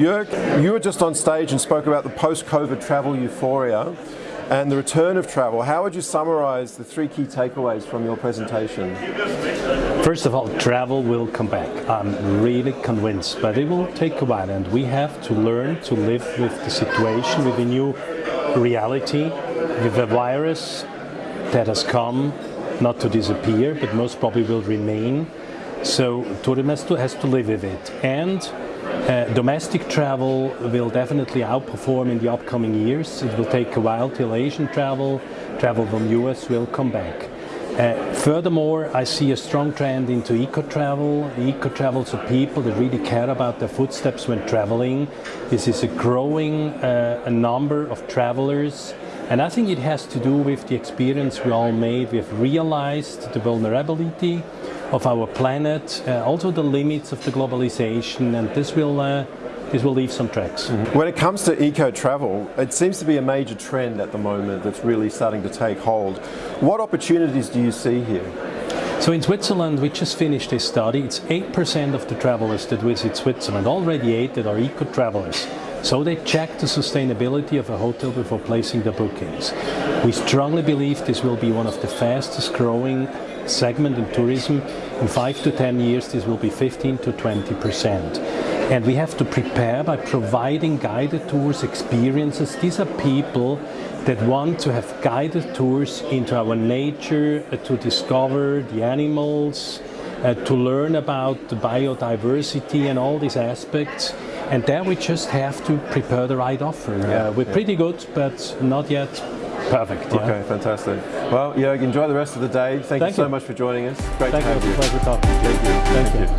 Jörg, you were just on stage and spoke about the post-COVID travel euphoria and the return of travel. How would you summarize the three key takeaways from your presentation? First of all, travel will come back. I'm really convinced, but it will take a while and we have to learn to live with the situation, with the new reality, with a virus that has come not to disappear, but most probably will remain. So tourism has to, has to live with it. And uh, domestic travel will definitely outperform in the upcoming years. It will take a while till Asian travel, travel from US will come back. Uh, furthermore, I see a strong trend into eco-travel. Eco-travel, so people that really care about their footsteps when traveling. This is a growing uh, a number of travelers and I think it has to do with the experience we all made. We've realized the vulnerability of our planet, uh, also the limits of the globalization, and this will uh, this will leave some tracks. Mm -hmm. When it comes to eco-travel, it seems to be a major trend at the moment that's really starting to take hold. What opportunities do you see here? So in Switzerland, we just finished a study. It's 8% of the travelers that visit Switzerland, already 8 that are eco-travelers. So they check the sustainability of a hotel before placing the bookings. We strongly believe this will be one of the fastest growing segment in tourism. In five to 10 years, this will be 15 to 20 percent. And we have to prepare by providing guided tours, experiences. These are people that want to have guided tours into our nature, uh, to discover the animals, uh, to learn about the biodiversity and all these aspects. And there we just have to prepare the right offer. Yeah, uh, we're yeah. pretty good, but not yet perfect. Yeah? Okay, fantastic. Well, Jörg, enjoy the rest of the day. Thank, Thank you so you. much for joining us. Great Thank to have you. you. Thank you. Thank, Thank you.